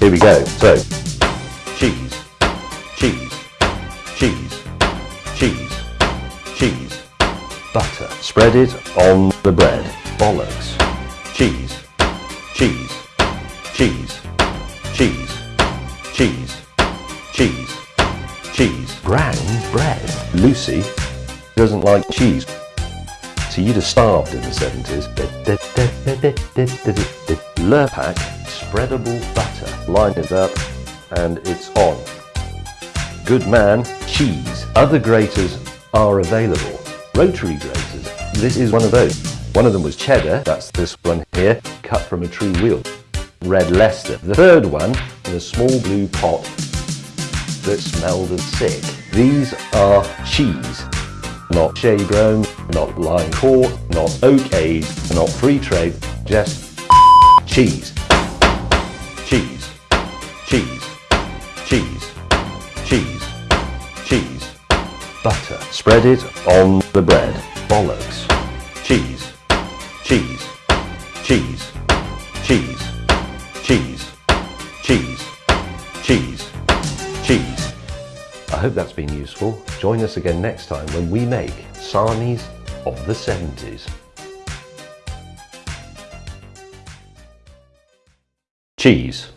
Here we go. So, cheese, cheese, cheese, cheese, cheese, butter. Spread it on the bread. Bollocks. Cheese, cheese, cheese, cheese, cheese, cheese, cheese. Brown bread. Lucy doesn't like cheese. So you'd have starved in the 70s. Lurpak spreadable butter. Line it up and it's on. Good man, cheese. Other graters are available. Rotary graters. This is one of those. One of them was cheddar, that's this one here, cut from a true wheel. Red Leicester. The third one in a small blue pot that smelled of sick. These are cheese. Not shea grown, not line caught, not oak aged, not free trade, just. Cheese. Butter. Spread it on the bread. Bollocks. Cheese. Cheese. Cheese. Cheese. Cheese. Cheese. Cheese. Cheese. I hope that's been useful. Join us again next time when we make sarnies of the 70s. Cheese.